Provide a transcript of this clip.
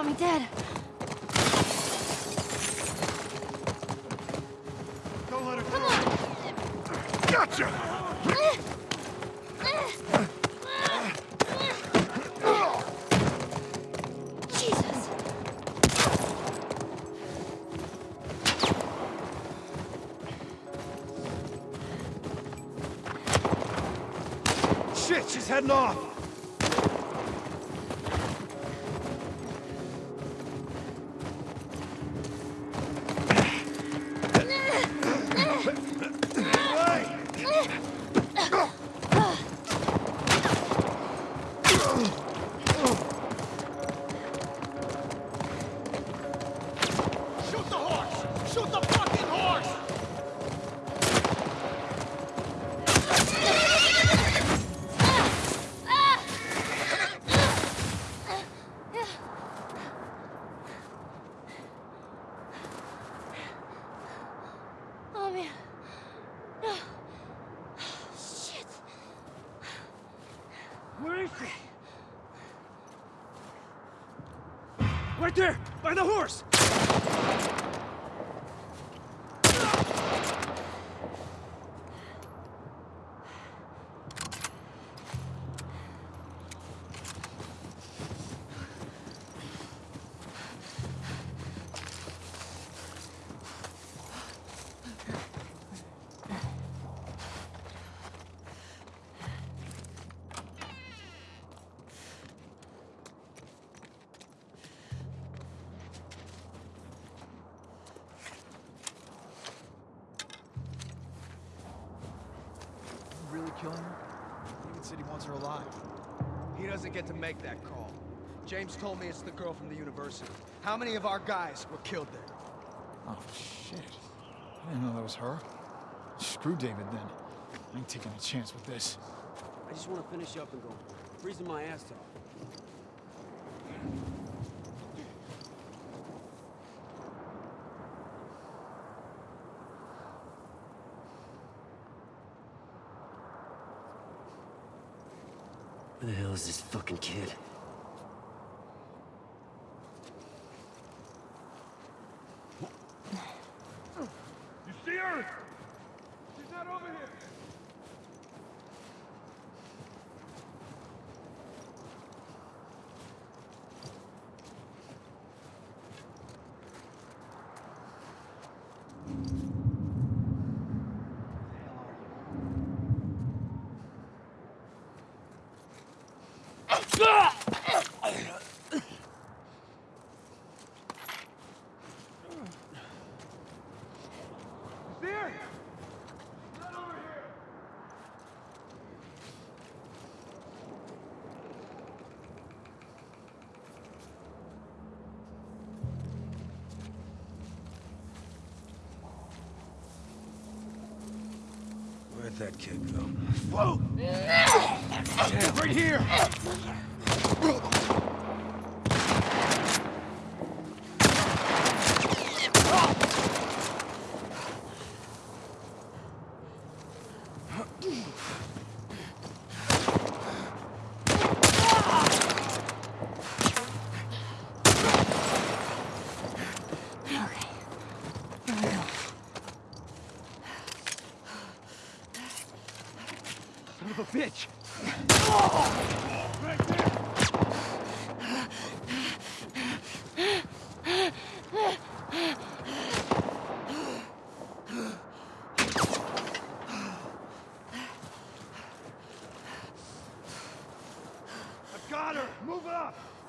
want me dead. Don't let her go. Gotcha! Jesus! Shit, she's heading off! Shoot the fucking horse! Oh man. No. Shit. Where is she? Right there! By the horse! Killing her? David said he wants her alive. He doesn't get to make that call. James told me it's the girl from the university. How many of our guys were killed there? Oh, shit. I didn't know that was her. Screw David, then. I ain't taking a chance with this. I just want to finish up and go. Freezing my ass off. Where the hell is this fucking kid? You see her? She's not over here! You see her? She's not over here! Where'd that kid go? Whoa! Damn, right here! bitch! Right I've got her! Move up!